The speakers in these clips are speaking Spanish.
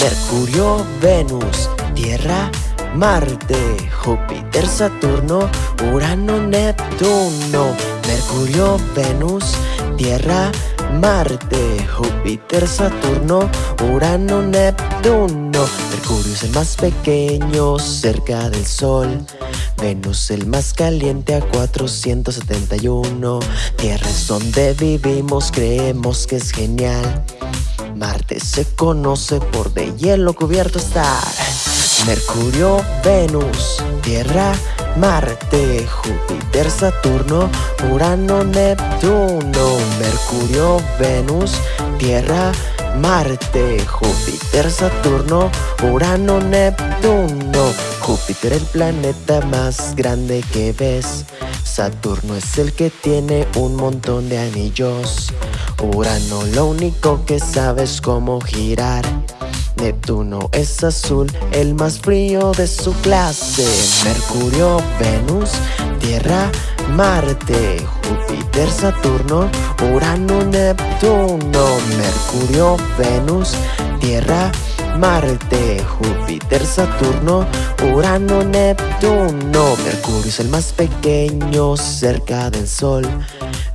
Mercurio, Venus, Tierra, Marte, Júpiter, Saturno, Urano, Neptuno, Mercurio, Venus, Tierra, Marte, Júpiter, Saturno, Urano, Neptuno. Mercurio es el más pequeño cerca del Sol. Venus el más caliente a 471. Tierra es donde vivimos, creemos que es genial. Marte se conoce por de hielo cubierto estar. Mercurio, Venus, Tierra, Marte, Júpiter, Saturno, Urano, Neptuno, Mercurio, Venus, Tierra, Marte, Júpiter, Saturno, Urano, Neptuno. Júpiter el planeta más grande que ves. Saturno es el que tiene un montón de anillos. Urano lo único que sabe es cómo girar. Neptuno es azul, el más frío de su clase. Mercurio, Venus, Tierra, Marte, Júpiter, Saturno, Urano, Neptuno. Mercurio, Venus, Tierra, Marte, Júpiter, Saturno, Urano, Neptuno. Mercurio es el más pequeño cerca del Sol.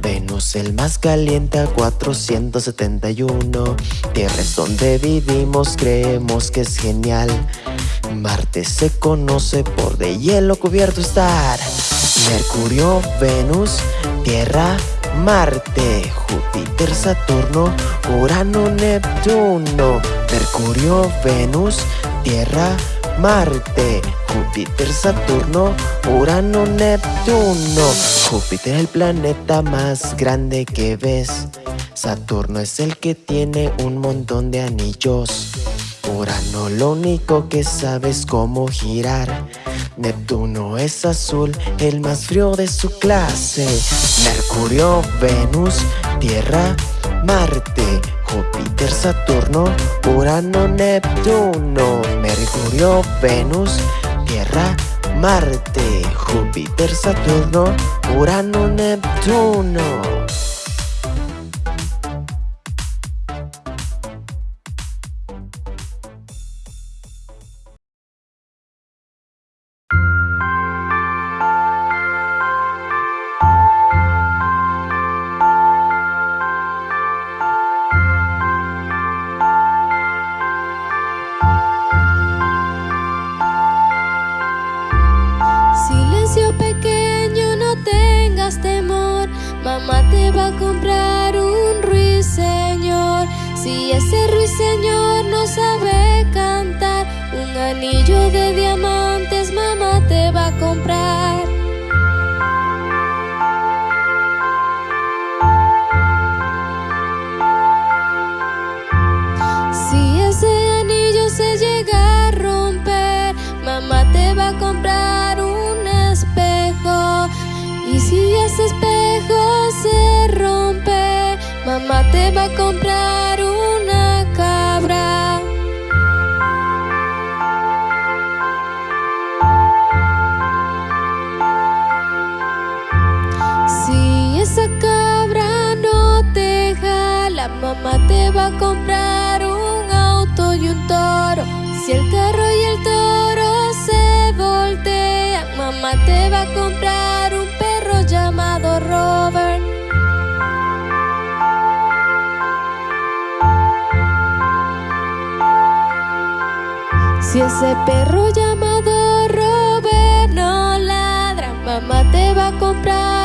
Venus el más caliente a 471 Tierra es donde vivimos, creemos que es genial Marte se conoce por de hielo cubierto estar Mercurio, Venus, Tierra, Marte, Júpiter, Saturno, Urano, Neptuno Mercurio, Venus, Tierra, Marte, Júpiter, Saturno, Urano, Neptuno. Júpiter es el planeta más grande que ves. Saturno es el que tiene un montón de anillos. Urano lo único que sabe es cómo girar. Neptuno es azul, el más frío de su clase. Mercurio, Venus, Tierra, Marte, Júpiter, Saturno, Urano, Neptuno, Mercurio, Venus, Tierra, Marte, Júpiter, Saturno, Urano, Neptuno. comprar un auto y un toro. Si el carro y el toro se voltean, mamá te va a comprar un perro llamado Robert. Si ese perro llamado Robert no ladra, mamá te va a comprar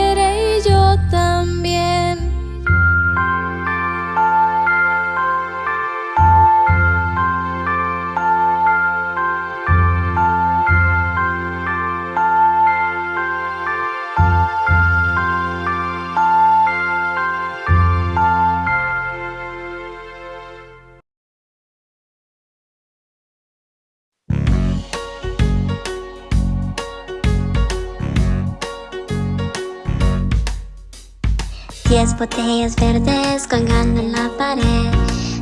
botellas verdes colgando en la pared.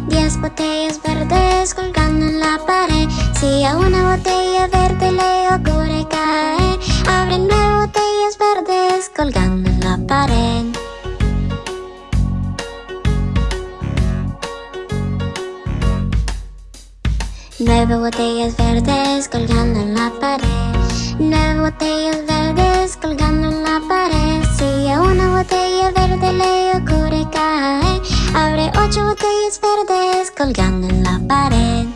10 botellas verdes colgando en la pared. Si a una botella verde le ocurre caer Abre nueve botellas verdes colgando en la pared. Nueve botellas verdes colgando en la pared. Nueve botellas verdes colgando en la pared botella verde le ocurre caer Abre ocho botellas verdes colgando en la pared.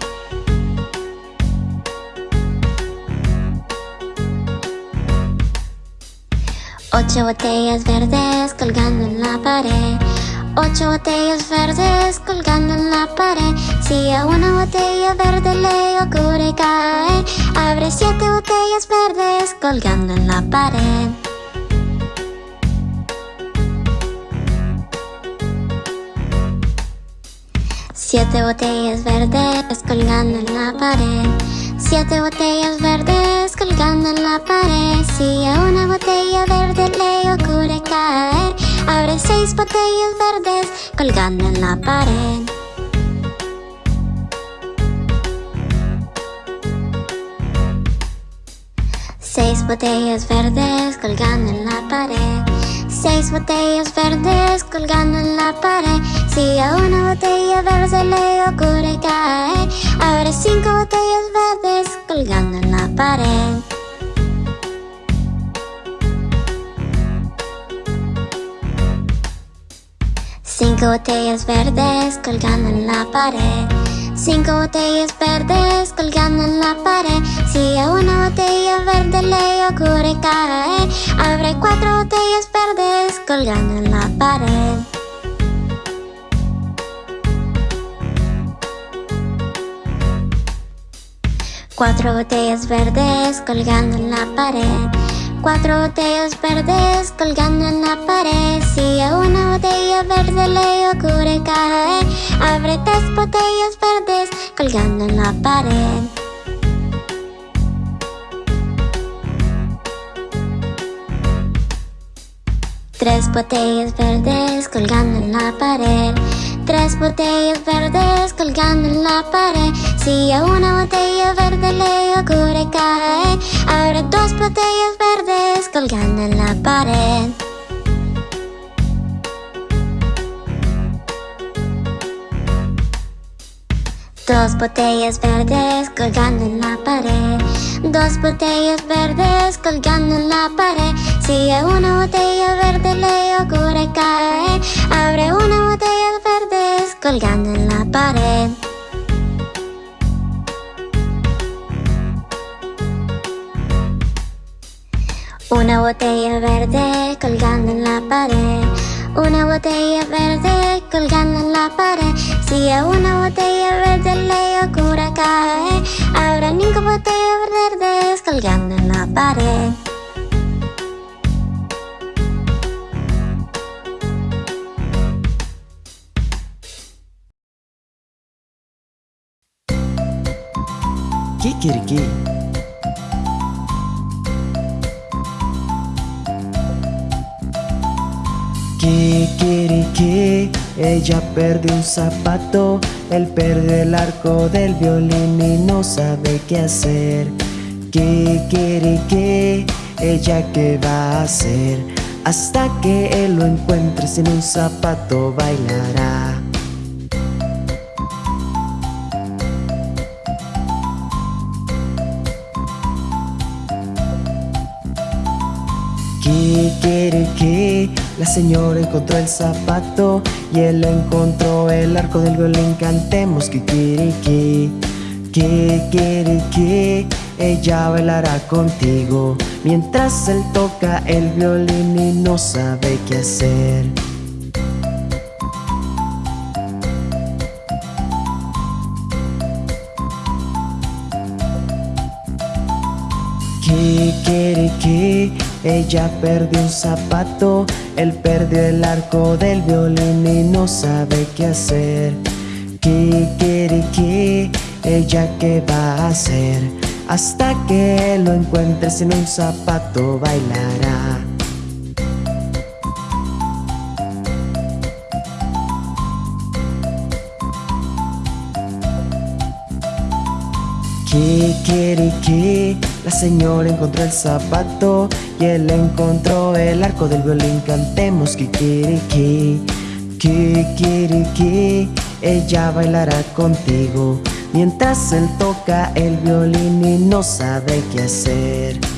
Ocho botellas verdes colgando en la pared. Ocho botellas verdes colgando en la pared. Si a una botella verde le ocurre caer Abre siete botellas verdes colgando en la pared Siete botellas verdes colgando en la pared. Siete botellas verdes colgando en la pared. Si a una botella verde le ocurre caer Abre seis botellas verdes colgando en la pared. Seis botellas verdes colgando en la pared Seis botellas verdes colgando en la pared. Si a una botella verde le ocurre caer Abre cinco botellas verdes colgando en la pared. Cinco botellas verdes colgando en la pared Cinco botellas verdes colgando en la pared. Si a una botella verde le ocurre caer Abre cuatro botellas verdes colgando en la pared. Cuatro botellas verdes colgando en la pared Cuatro botellas verdes colgando en la pared. Si a una botella verde le ocurre caer Abre tres botellas verdes colgando en la pared. Tres botellas verdes colgando en la pared. Tres botellas verdes colgando en la pared. Si a una botella verde le ocurre caer Abre dos botellas verdes colgando en la pared. Dos botellas verdes colgando en la pared. Dos botellas verdes colgando en la pared. Si a una botella verde le ocurre caer Abre una botella verdes colgando en la pared Una botella verde colgando en la pared. Una botella verde colgando en la pared. Si a una botella verde le ocurre caer Habrá cinco botellas verdes colgando en la pared. Kikiriki. Kikiriki, ella perdió un zapato, él perdió el arco del violín y no sabe qué hacer. Kikiriki, ella qué va a hacer, hasta que él lo encuentre sin un zapato bailará. Kikiriki, la señora encontró el zapato y él encontró el arco del violín. Cantemos Kikiriki, Kikiriki, ella bailará contigo mientras él toca el violín y no sabe qué hacer. Kikiriki, ella perdió un zapato, él perdió el arco del violín y no sabe qué hacer. Kikiriki, ella qué va a hacer Hasta que lo encuentre sin un zapato bailará. Kikiriki la señora encontró el zapato y él encontró el arco del violín. Cantemos Kikiriki, Kikiriki, ella bailará contigo mientras él toca el violín y no sabe qué hacer.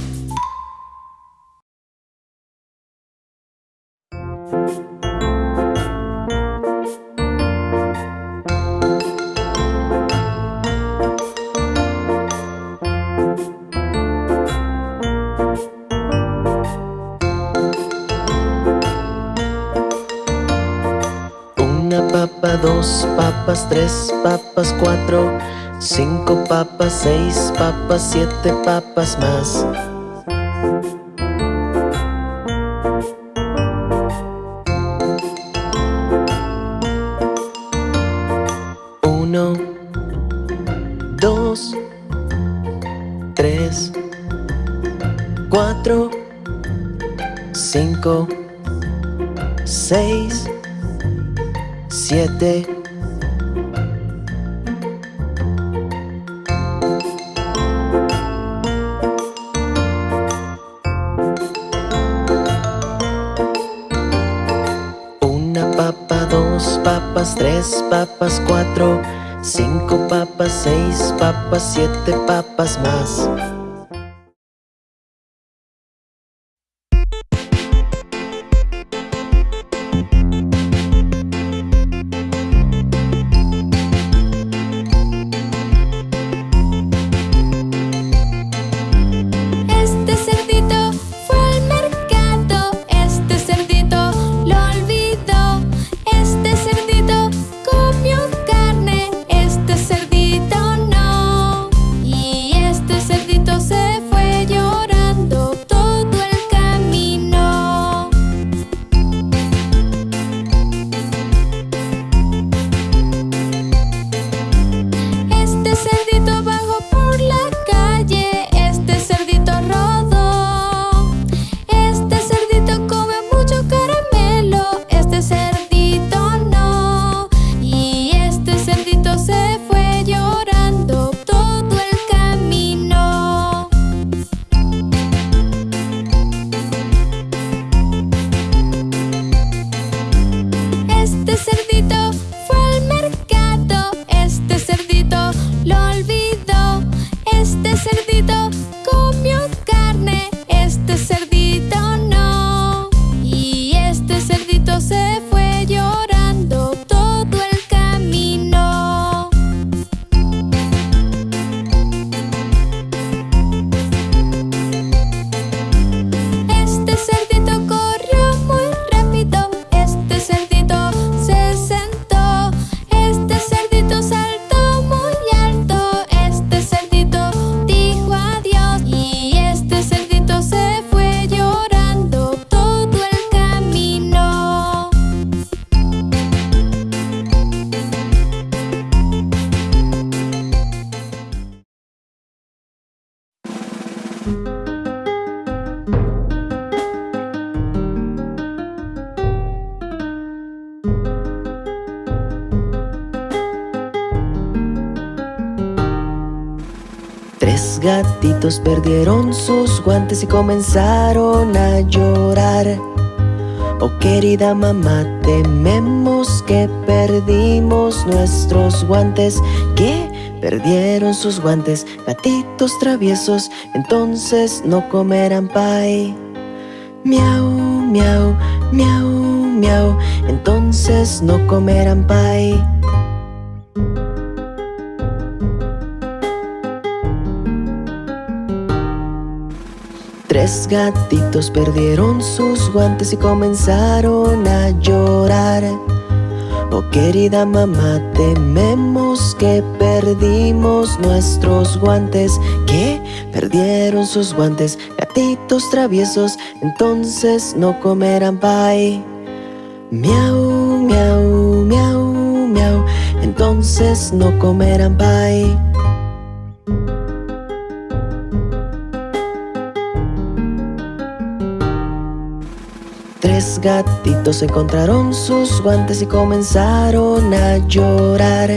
Tres papas, cuatro, cinco papas, seis papas, siete papas más. Uno, dos, tres, cuatro, cinco, tres papas, cuatro, cinco papas, seis papas, siete papas más. Perdieron sus guantes y comenzaron a llorar. Oh querida mamá, tememos que perdimos nuestros guantes. ¿Qué? Perdieron sus guantes, gatitos traviesos, entonces no comerán pay. Miau, miau, miau, miau, entonces no comerán pay. Tres gatitos perdieron sus guantes y comenzaron a llorar. Oh querida mamá, tememos que perdimos nuestros guantes. ¿Qué? Perdieron sus guantes, gatitos traviesos, entonces no comerán pay. Miau, miau, miau, miau, entonces no comerán pay. Tres gatitos encontraron sus guantes y comenzaron a llorar.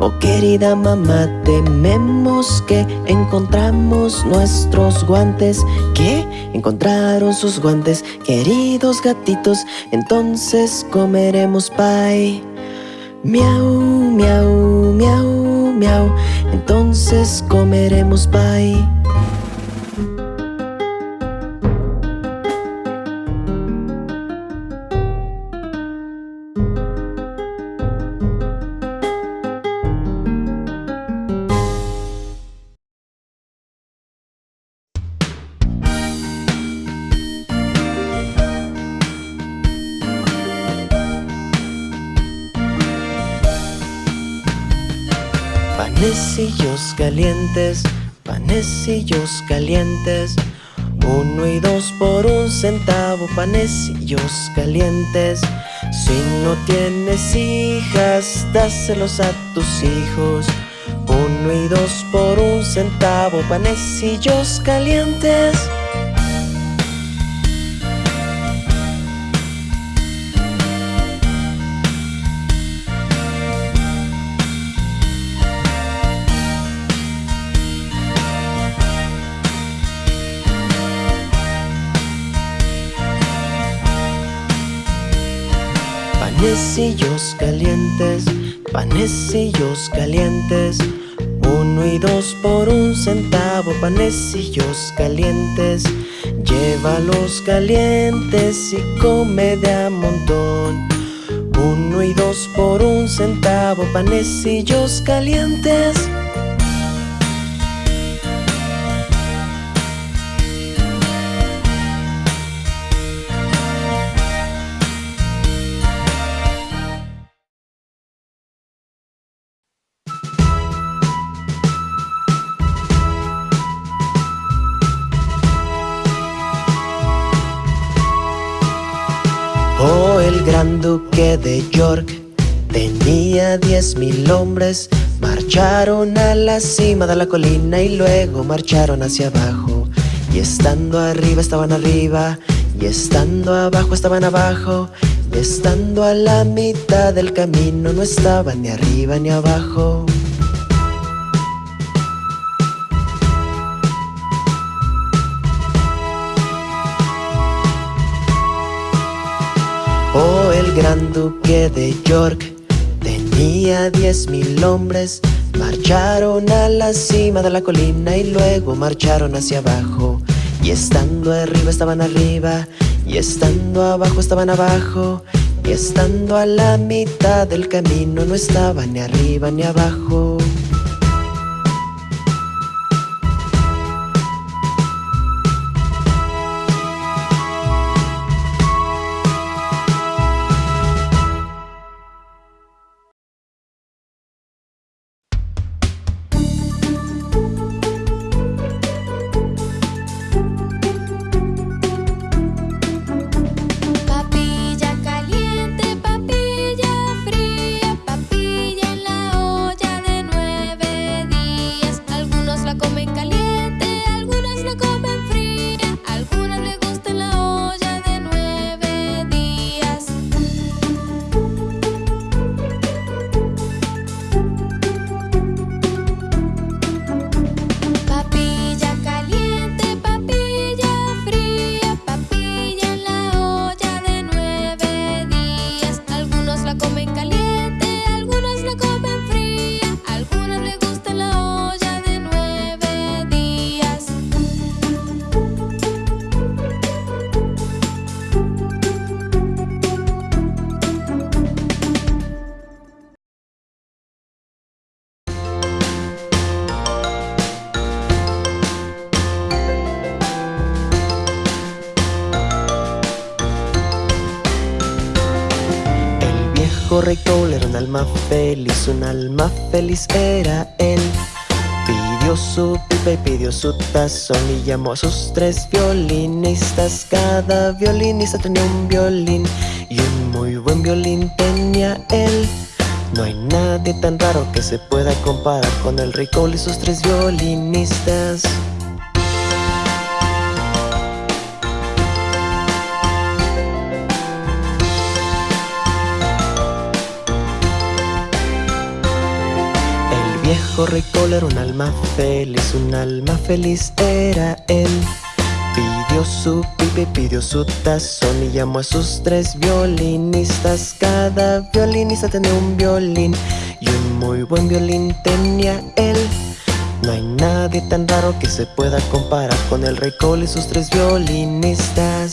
Oh querida mamá, tememos que encontramos nuestros guantes ¿Qué? Encontraron sus guantes, queridos gatitos Entonces comeremos pie Miau, miau, miau, miau Entonces comeremos pie panecillos calientes. Uno y dos por un centavo, panecillos calientes. Si no tienes hijas, dáselos a tus hijos. Uno y dos por un centavo, panecillos calientes Panecillos calientes, panecillos calientes. Uno y dos por un centavo, panecillos calientes. Llévalos calientes y come de a montón. Uno y dos por un centavo, panecillos calientes Oh, el gran duque de York tenía diez mil hombres. Marcharon a la cima de la colina y luego marcharon hacia abajo. Y estando arriba estaban arriba, y estando abajo estaban abajo. Y estando a la mitad del camino no estaban ni arriba ni abajo. Gran duque de York tenía diez mil hombres. Marcharon a la cima de la colina y luego marcharon hacia abajo. Y estando arriba estaban arriba, y estando abajo estaban abajo. Y estando a la mitad del camino no estaban ni arriba ni abajo. Rey Cole era un alma feliz, un alma feliz era él. Pidió su pipa y pidió su tazón y llamó a sus tres violinistas. Cada violinista tenía un violín y un muy buen violín tenía él. No hay nadie tan raro que se pueda comparar con el rey Cole y sus tres violinistas. Viejo rey era un alma feliz, un alma feliz era él. Pidió su pipe, pidió su tazón y llamó a sus tres violinistas. Cada violinista tenía un violín y un muy buen violín tenía él. No hay nadie tan raro que se pueda comparar con el rey Cole y sus tres violinistas.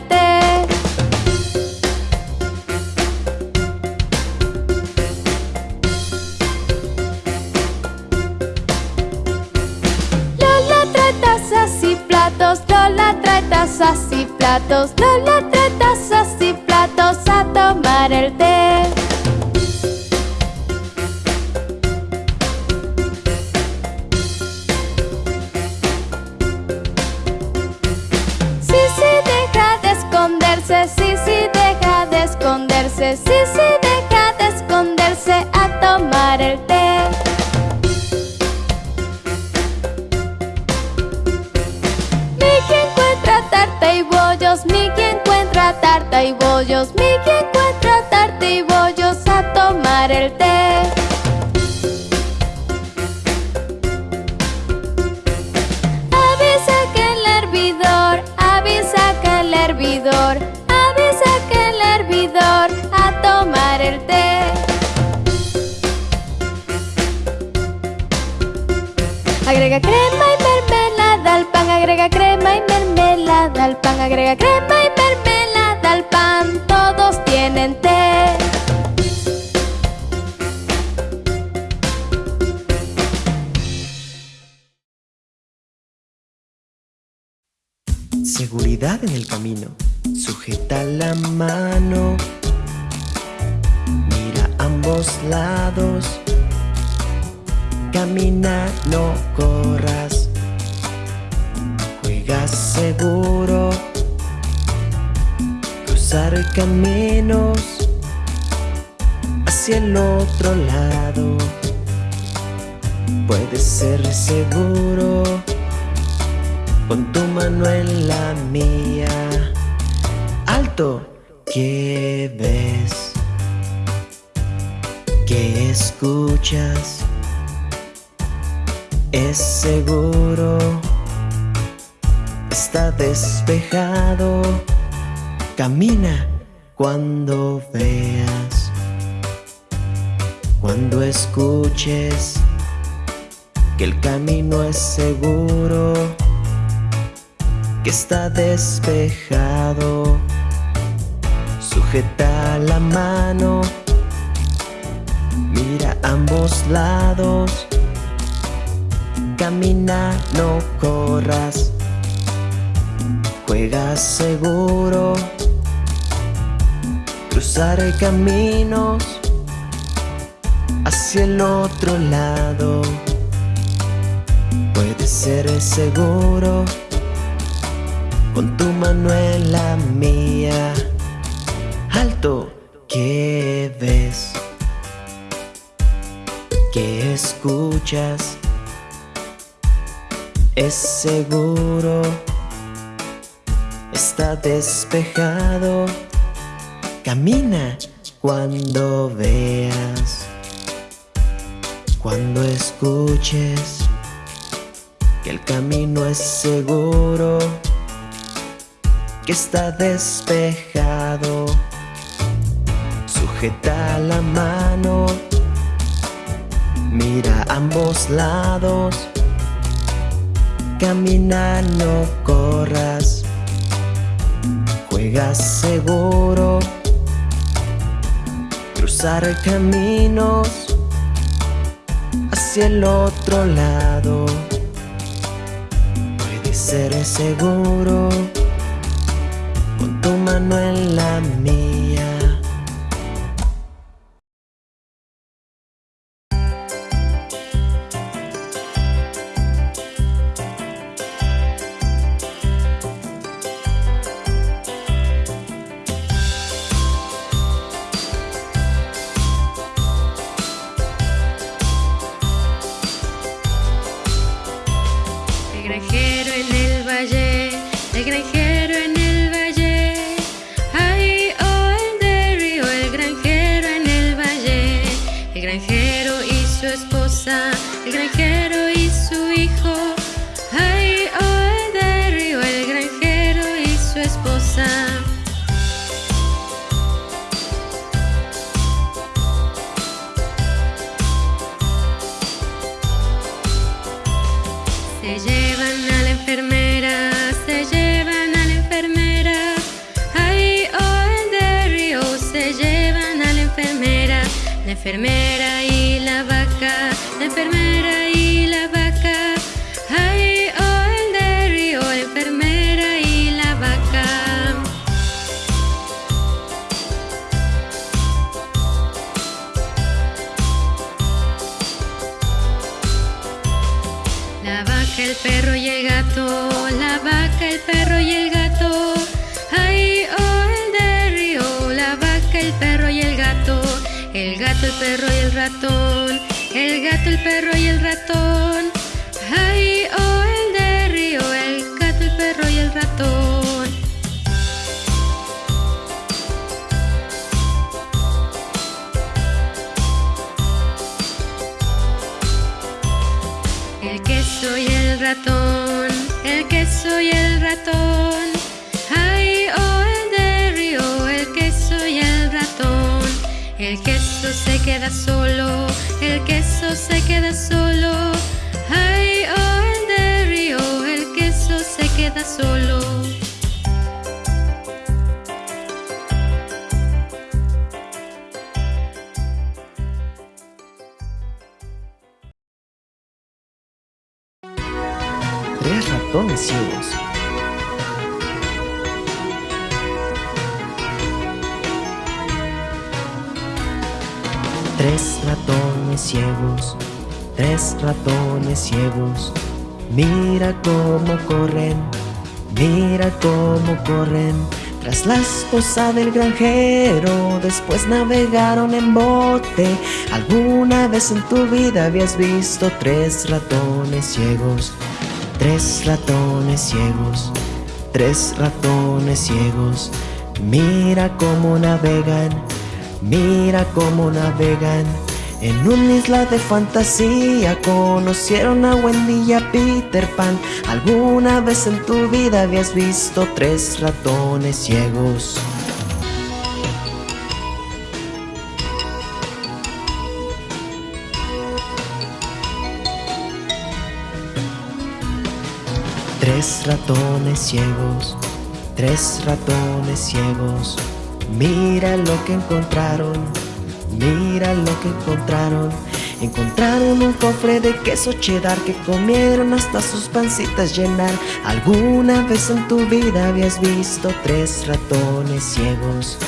Té. Lola trae tazas y platos, Lola trae tazas y platos, Lola trae tazas y platos a tomar el té. Esconderse, sí, sí, deja de esconderse a tomar el té. Mickey encuentra tarta y bollos, Mickey encuentra tarta y bollos, Mickey encuentra tarta y bollos a tomar el té. Agrega crema y mermelada al pan, agrega crema y mermelada al pan, agrega crema y mermelada al pan, todos tienen té. Seguridad en el camino. Sujeta la mano. Mira ambos lados. Camina, no corras. Juega seguro. Cruzar caminos hacia el otro lado. Puede ser seguro con tu mano en la mía. Alto, ¿qué ves? ¿Qué escuchas? Es seguro, está despejado. Camina cuando veas, cuando escuches que el camino es seguro que está despejado. Sujeta la mano, mira ambos lados. Camina, no corras. Juega seguro. Cruzar caminos hacia el otro lado. Puede ser seguro con tu mano en la mía. Alto, ¿qué ves? ¿Qué escuchas? Es seguro, está despejado. Camina cuando veas, cuando escuches que el camino es seguro que está despejado. Sujeta la mano, mira ambos lados. Camina, no corras. Juega seguro. Cruzar caminos hacia el otro lado. Puede ser seguro tu mano en la mía. Ratón, el queso y el ratón. Ay, oh, el de río, el queso y el ratón. El queso se queda solo, el queso se queda solo. Ay, oh, el de río, el queso se queda solo. Ciegos, tres ratones ciegos. Mira cómo corren, mira cómo corren. Tras la esposa del granjero, después navegaron en bote. ¿Alguna vez en tu vida habías visto tres ratones ciegos? Tres ratones ciegos, tres ratones ciegos. Mira cómo navegan, mira cómo navegan. En una isla de fantasía conocieron a Wendy y a Peter Pan. ¿Alguna vez en tu vida habías visto tres ratones ciegos? Tres ratones ciegos, tres ratones ciegos. Mira lo que encontraron, mira lo que encontraron. Encontraron un cofre de queso cheddar que comieron hasta sus pancitas llenar. ¿Alguna vez en tu vida habías visto tres ratones ciegos?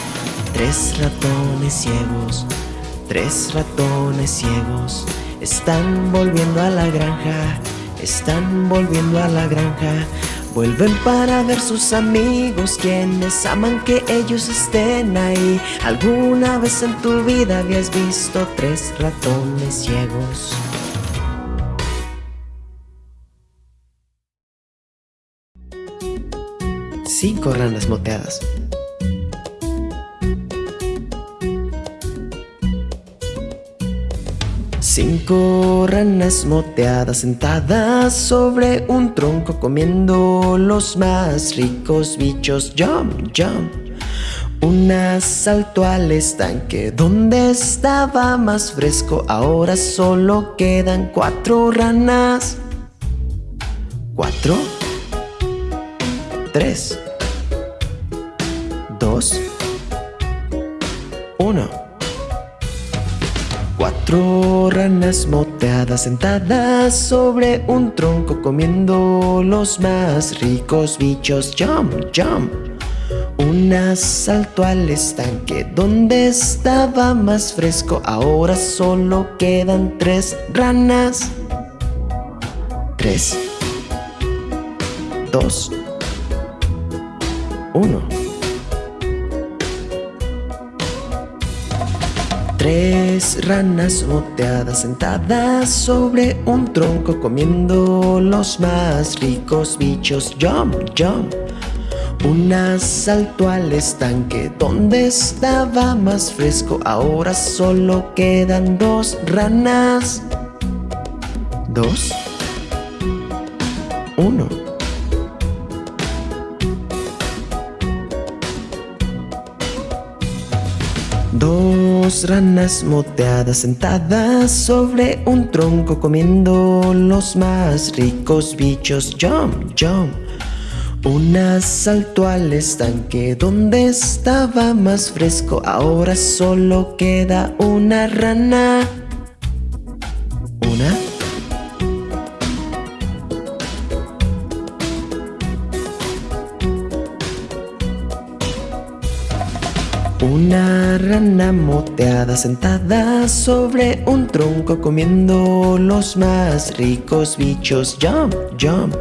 Tres ratones ciegos, tres ratones ciegos. Están volviendo a la granja, están volviendo a la granja. Vuelven para ver sus amigos quienes aman que ellos estén ahí. ¿Alguna vez en tu vida habías visto tres ratones ciegos? Cinco ranas moteadas. Cinco ranas moteadas sentadas sobre un tronco comiendo los más ricos bichos. Jump, jump. Una saltó al estanque donde estaba más fresco. Ahora solo quedan cuatro ranas. Cuatro. Tres. Dos. Uno. Cuatro ranas moteadas sentadas sobre un tronco comiendo los más ricos bichos. Jump, jump. Una saltó al estanque donde estaba más fresco. Ahora solo quedan tres ranas. Tres. Dos. Uno. Tres ranas moteadas sentadas sobre un tronco comiendo los más ricos bichos. Jump, jump. Una saltó al estanque donde estaba más fresco. Ahora solo quedan dos ranas. Dos. Uno. Dos ranas moteadas sentadas sobre un tronco comiendo los más ricos bichos. Jump, jump. Una saltó al estanque donde estaba más fresco. Ahora solo queda una rana. Rana moteada sentada sobre un tronco comiendo los más ricos bichos. Jump, jump.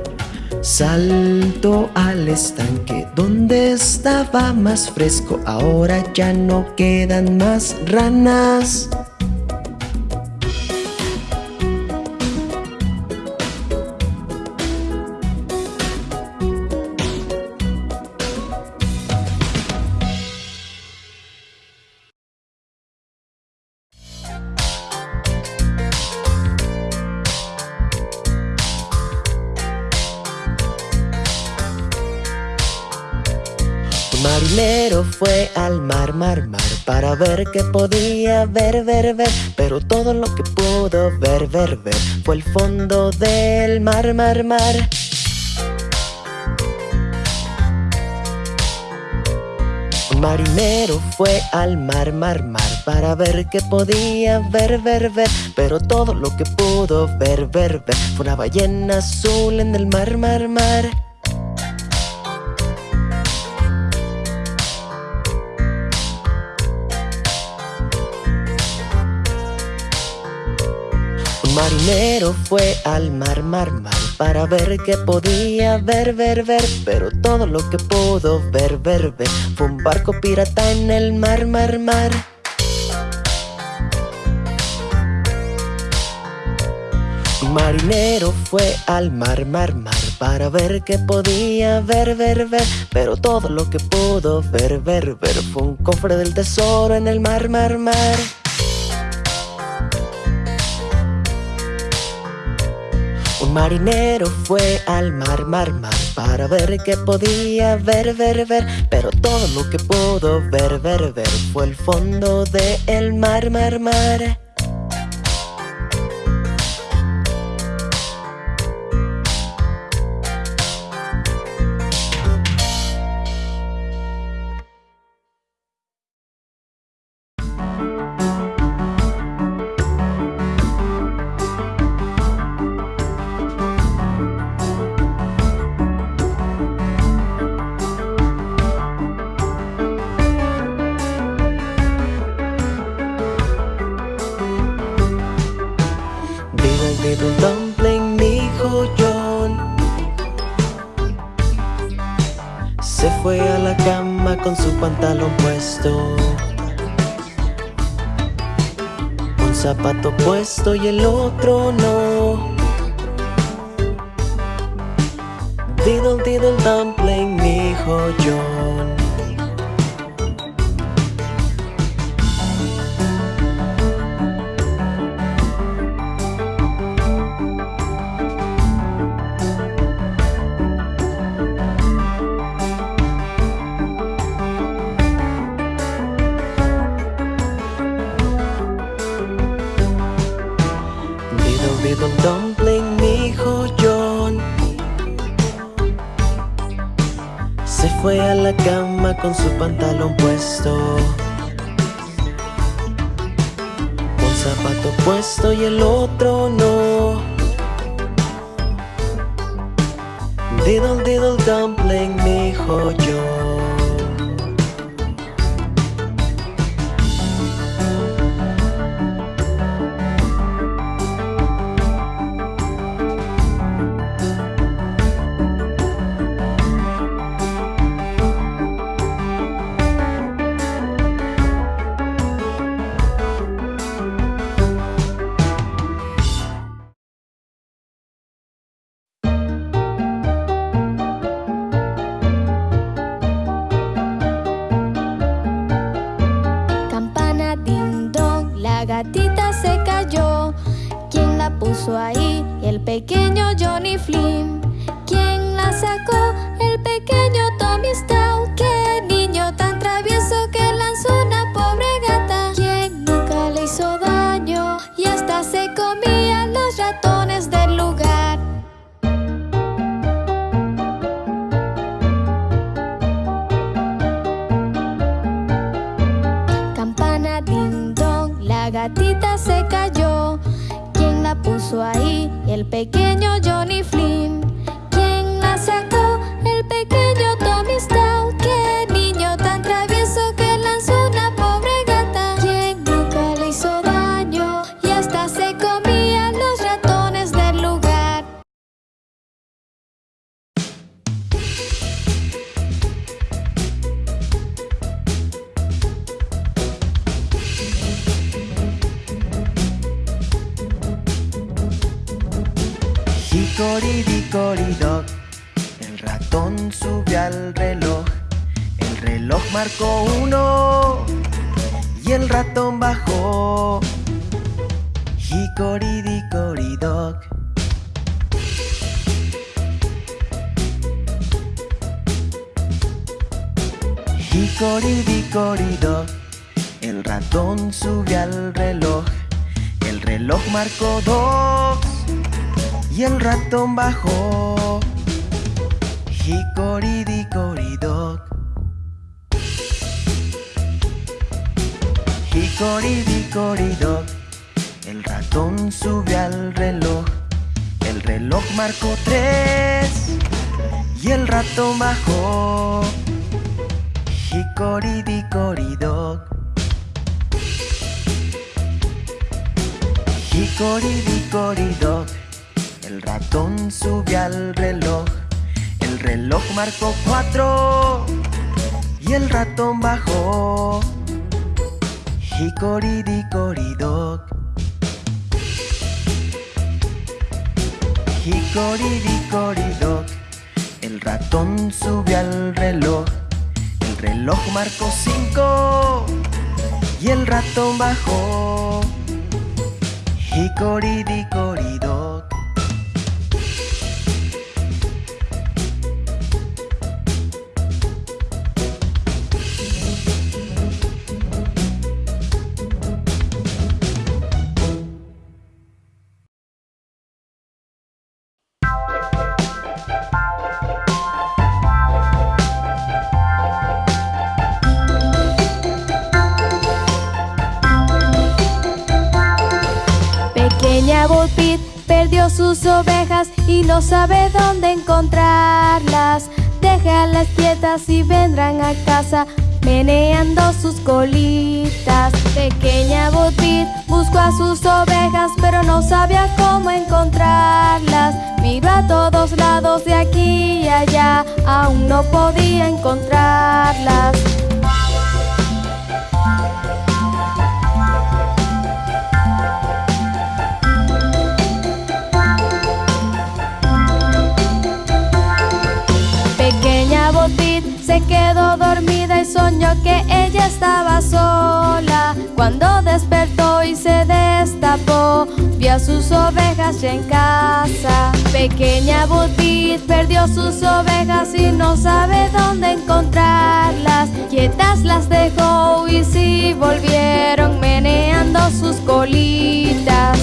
Salto al estanque donde estaba más fresco. Ahora ya no quedan más ranas. Mar, mar, Para ver qué podía ver, ver, ver. Pero todo lo que pudo ver, ver, ver Fue el fondo del mar, mar, mar. Marinero fue al mar, mar, mar Para ver qué podía ver, ver, ver. Pero todo lo que pudo ver, ver, ver Fue una ballena azul en el mar, mar, mar marinero fue al mar, mar, mar Para ver qué podía ver, ver, ver Pero todo lo que pudo ver, ver, ver Fue un barco pirata en el mar, mar, mar. Marinero fue al mar, mar, mar Para ver qué podía ver, ver, ver Pero todo lo que pudo ver, ver, ver Fue un cofre del tesoro en el mar, mar, mar marinero fue al mar, mar, mar Para ver qué podía ver, ver, ver. Pero todo lo que pudo ver, ver, ver Fue el fondo del el mar, mar, mar con su pantalón puesto. Un zapato puesto y el otro no. Diddle diddle dumpling, dijo John Hickory-dickory-dock, el ratón subió al reloj. El reloj marcó uno y el ratón bajó. Hickory-dickory-dock. Hickory-dickory-dock, el ratón subió al reloj. El reloj marcó dos y el ratón bajó. Hickory-dickory-dock. Hickory-dickory-dock. El ratón subió al reloj. El reloj marcó tres y el ratón bajó. Hickory-dickory-dock. Hickory-dickory-dock. El ratón subió al reloj. El reloj marcó cuatro y el ratón bajó. Hickory-dickory-dock. Hickory-dickory-dock. El ratón subió al reloj. El reloj marcó cinco y el ratón bajó. Hickory-dickory-dock. Sus ovejas y no sabe dónde encontrarlas. Déjalas quietas y vendrán a casa meneando sus colitas. Pequeña Bo Peep buscó a sus ovejas pero no sabía cómo encontrarlas. Miró a todos lados de aquí y allá, aún no podía encontrarlas. Se quedó dormida y soñó que ella estaba sola. Cuando despertó y se destapó, vio a sus ovejas ya en casa. Pequeña Botit perdió sus ovejas y no sabe dónde encontrarlas. Quietas las dejó y sí volvieron meneando sus colitas.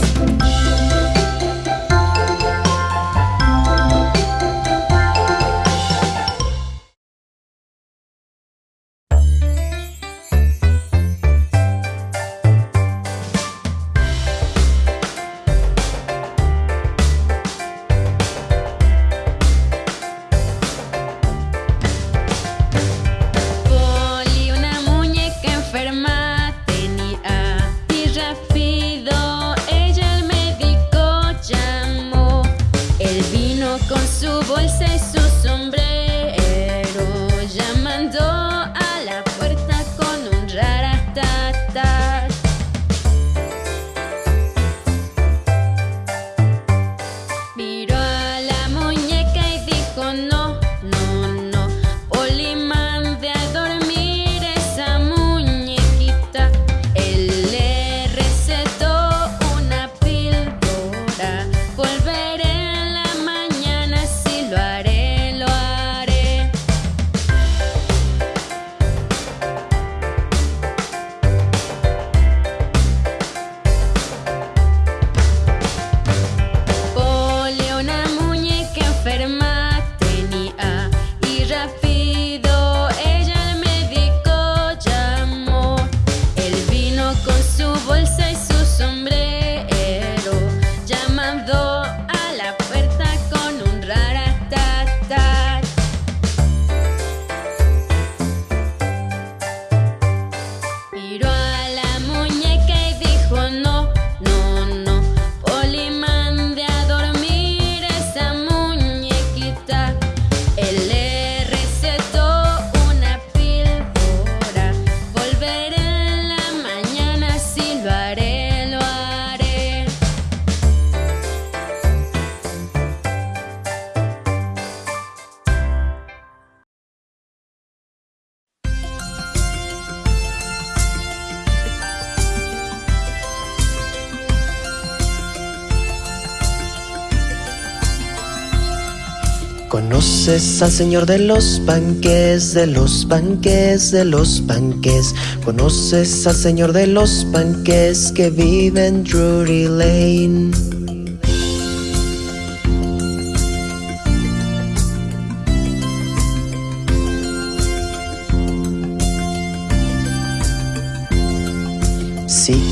Conoces al señor de los panques, de los panques, de los panques. Conoces al señor de los panques que vive en Drury Lane.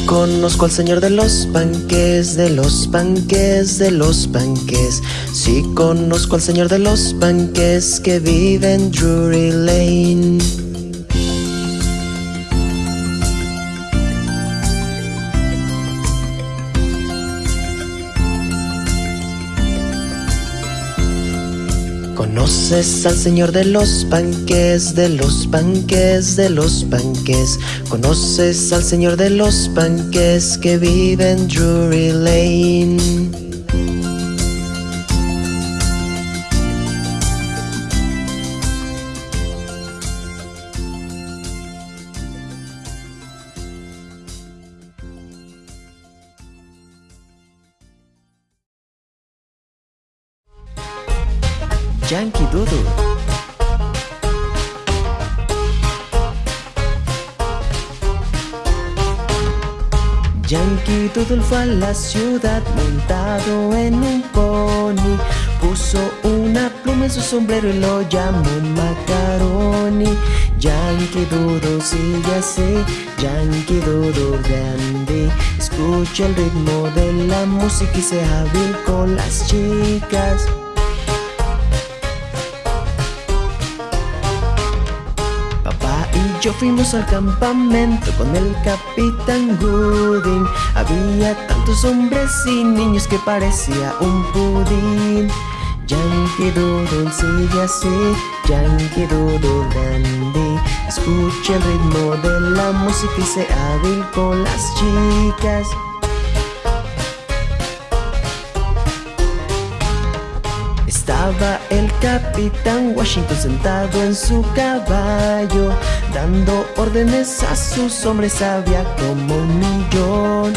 Conozco al señor de los panques, de los panques, de los panques. Sí conozco al señor de los panques que vive en Drury Lane. Conoces al señor de los panques, de los panques, de los panques. Conoces al señor de los panques que vive en Drury Lane. Fue a la ciudad montado en un pony. Puso una pluma en su sombrero y lo llamó Macaroni. Yankee Doodle sigue así, Yankee Doodle grande. Escucha el ritmo de la música y sea hábil con las chicas. Yo fuimos al campamento con el capitán Gooding. Había tantos hombres y niños que parecía un pudín. Yankee Doodle sigue así, Yankee Doodle dandy. Escucha el ritmo de la música y sea hábil con las chicas. Estaba el capitán Washington sentado en su caballo, dando órdenes a sus hombres, había como un millón.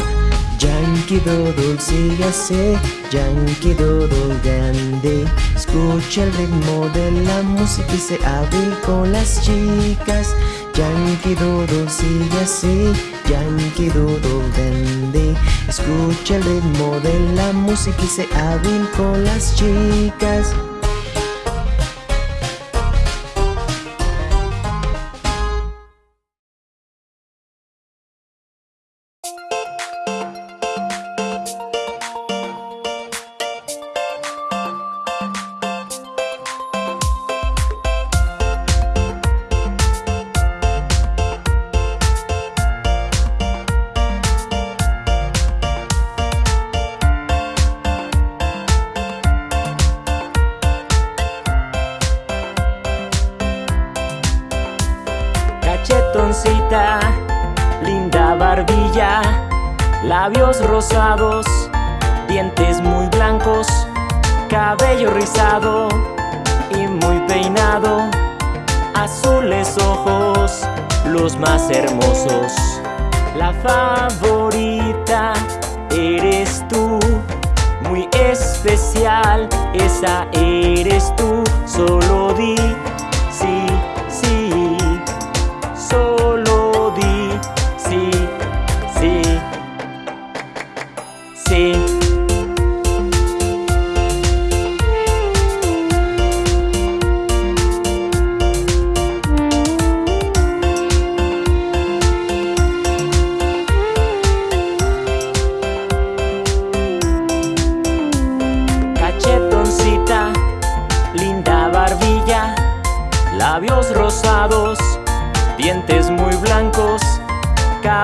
Yankee Doodle sigue así, Yankee Doodle grande. Escucha el ritmo de la música y se hábil con las chicas. Yankee Doodle sigue así, Yankee Doodle grande. Escucha el ritmo de la música y se hábil con las chicas.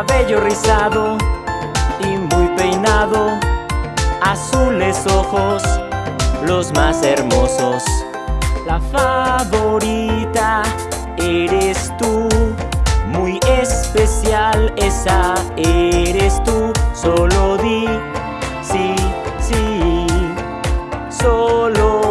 Cabello rizado y muy peinado, azules ojos, los más hermosos. La favorita eres tú, muy especial, esa eres tú, solo di sí, sí, solo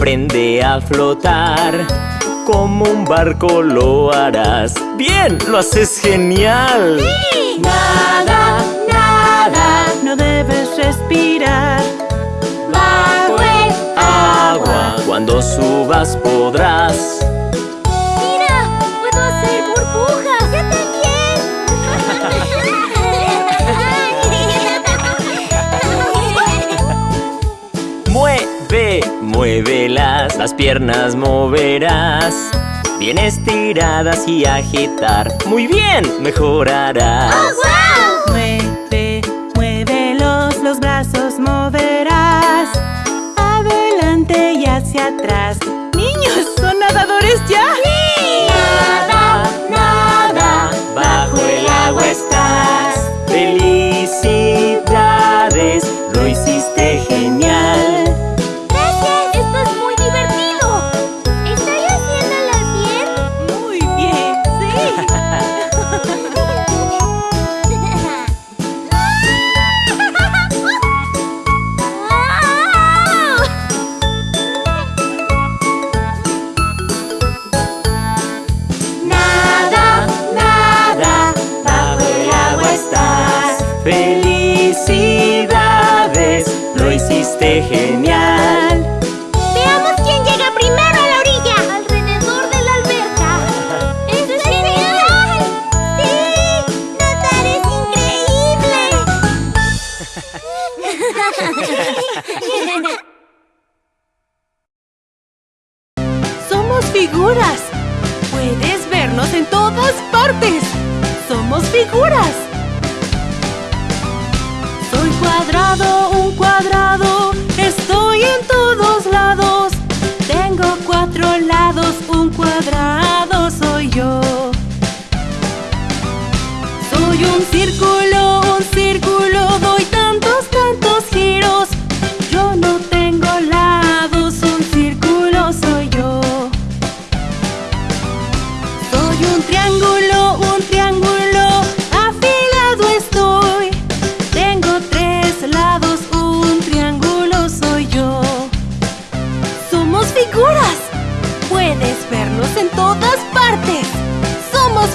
Aprende a flotar, como un barco lo harás. ¡Bien! ¡Lo haces genial! ¡Sí! Nada, nada, no debes respirar. Bajo el agua, cuando subas podrás Las piernas moverás. Bien estiradas y agitar. Muy bien, mejorarás. Ah,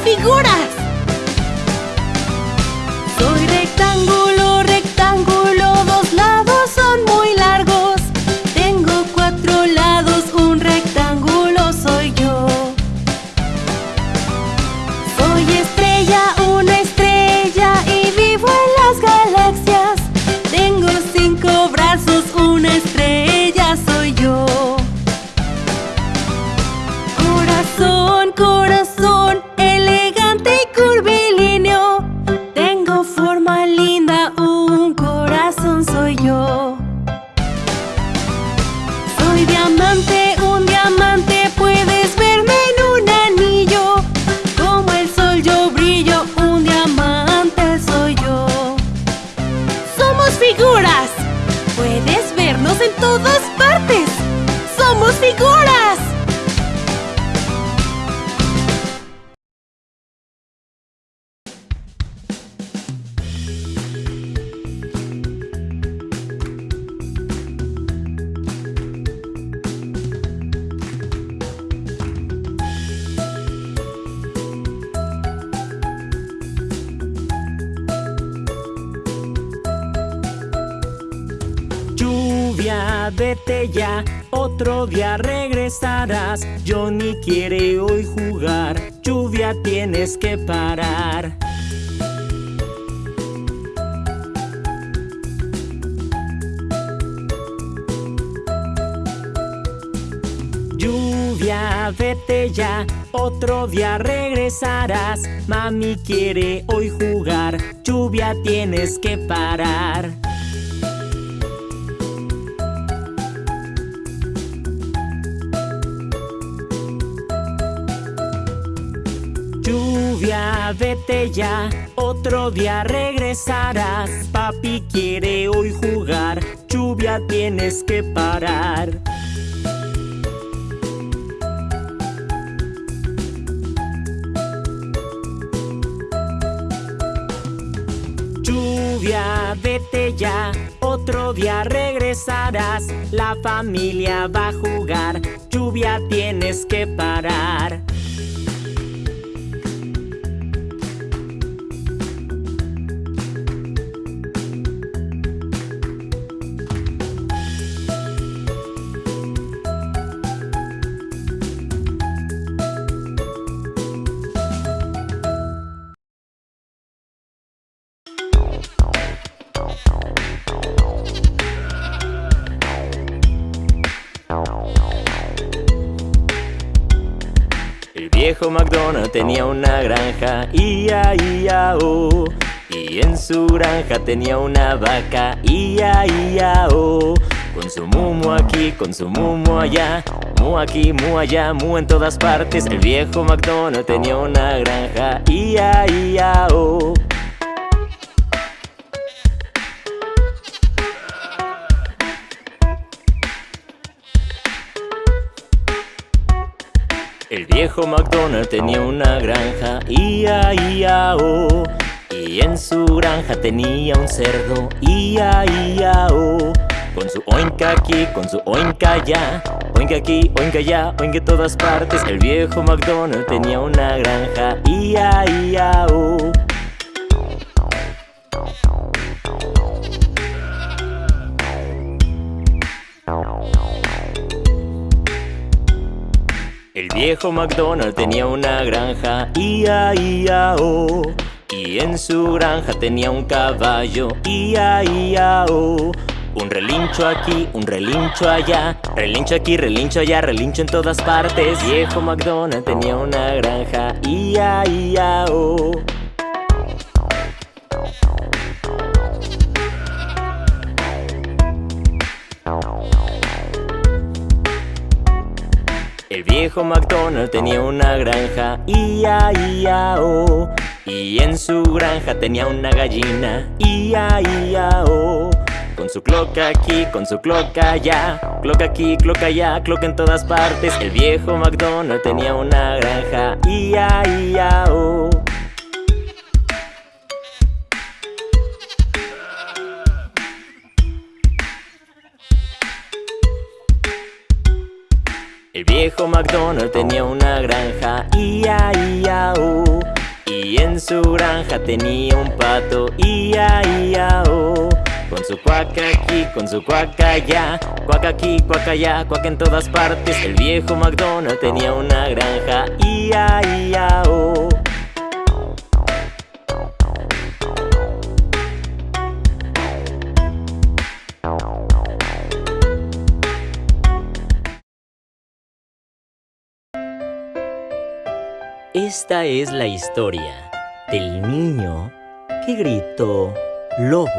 figura. Johnny quiere hoy jugar. Lluvia tienes que parar. Lluvia, vete ya, otro día regresarás. Mami quiere hoy jugar, lluvia tienes que parar. lluvia, vete ya, otro día regresarás. Papi quiere hoy jugar, lluvia tienes que parar. Lluvia, vete ya, otro día regresarás. La familia va a jugar, lluvia tienes que parar. McDonald tenía una granja, ia, ia, oh. Y en su granja tenía una vaca, ia, ia, oh. Con su mumo aquí, con su mumo allá, mu aquí, mu allá, mu en todas partes. El viejo McDonald tenía una granja, ia, ia, oh. El viejo McDonald tenía una granja, ia, ia, oh. Y en su granja tenía un cerdo, ia, ia, oh. Con su oinca aquí, con su oinca allá, oinca aquí, oinca allá, oinca en todas partes. El viejo McDonald tenía una granja, ia, ia, oh. Viejo McDonald tenía una granja, ia, ia, oh. Y en su granja tenía un caballo, ia, ia, oh. Un relincho aquí, un relincho allá, relincho aquí, relincho allá, relincho en todas partes. Viejo McDonald tenía una granja, ia, ia, oh. El viejo McDonald tenía una granja, ia, ia, oh. Y en su granja tenía una gallina, ia, ia, oh. Con su cloca aquí, con su cloca allá, cloca aquí, cloca allá, cloca en todas partes. El viejo McDonald tenía una granja, ia, ia, oh. El viejo McDonald tenía una granja, ia, ia, oh. Y en su granja tenía un pato, ia, ia, oh. Con su cuaca aquí, con su cuaca allá, cuaca aquí, cuaca allá, cuaca en todas partes. El viejo McDonald tenía una granja, ia, ia, oh. Esta es la historia del niño que gritó lobo.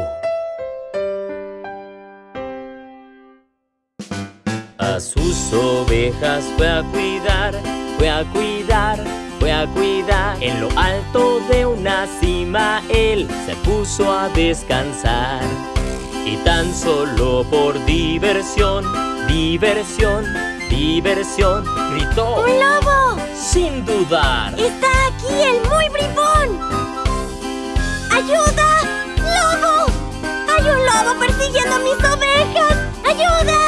A sus ovejas fue a cuidar, fue a cuidar, fue a cuidar. En lo alto de una cima él se puso a descansar. Y tan solo por diversión, diversión, diversión, gritó ¡Un lobo! Sin dudar. ¡Está aquí el muy bribón! ¡Ayuda! ¡Lobo! ¡Hay un lobo persiguiendo a mis ovejas! ¡Ayuda!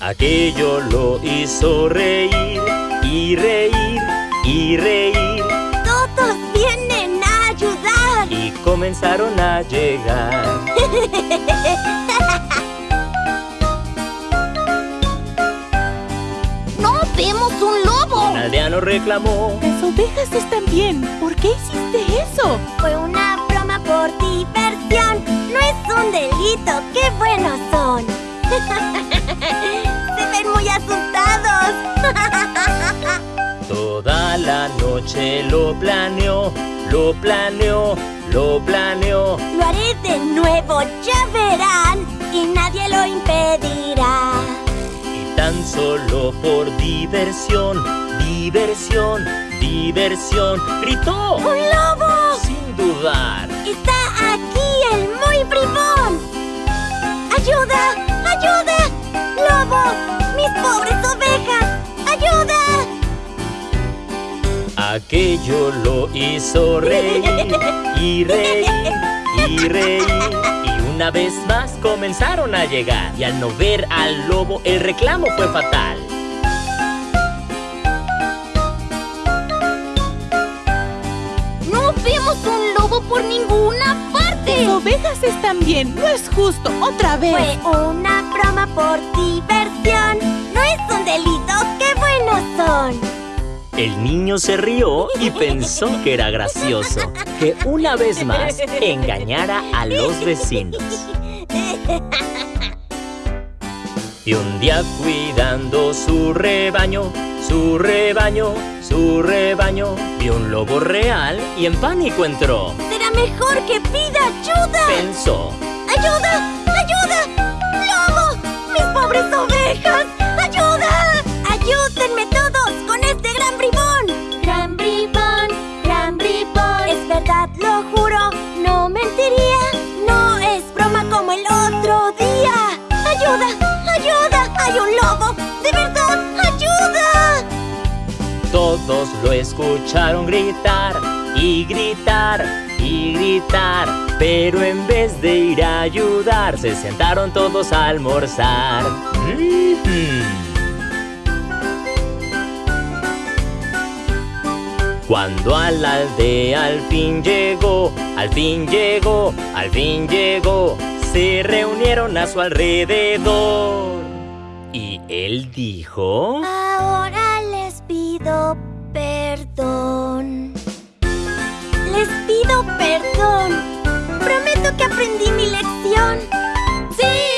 Aquello lo hizo reír y reír y reír ¡Todos vienen a ayudar! y comenzaron a llegar. vemos un lobo! Un aldeano reclamó. Las ovejas están bien. ¿Por qué hiciste eso? Fue una broma por diversión. No es un delito. ¡Qué buenos son! Se ven muy asustados. Toda la noche lo planeó, lo planeó, lo planeó. Lo haré de nuevo, ya verán. Y nadie lo impedirá. Tan solo por diversión, diversión, diversión, gritó ¡Un lobo! sin dudar. ¡Está aquí el muy bribón! ¡Ayuda! ¡Ayuda! ¡Lobo! ¡Mis pobres ovejas! ¡Ayuda! Aquello lo hizo reír y reír y reír. Una vez más comenzaron a llegar. Y al no ver al lobo, el reclamo fue fatal. ¡No vemos un lobo por ninguna parte! Las ovejas están bien, no es justo, otra vez. Fue una broma por diversión. No es un delito, qué buenos son. El niño se rió y pensó que era gracioso que una vez más engañara a los vecinos. Y un día cuidando su rebaño, su rebaño, su rebaño, vio un lobo real y en pánico entró. Será mejor que pida ayuda. Pensó, ¡Ayuda! ¡Ayuda! ¡Lobo! ¡Mis pobres ovejas! ¡Ayuda! ¡Ayúdenme todos lo escucharon gritar y gritar y gritar. Pero en vez de ir a ayudar, se sentaron todos a almorzar. Cuando a la aldea al fin llegó, al fin llegó, al fin llegó, se reunieron a su alrededor. Y él dijo... Ahora les pido perdón. Les pido perdón. Prometo que aprendí mi lección. ¡Sí!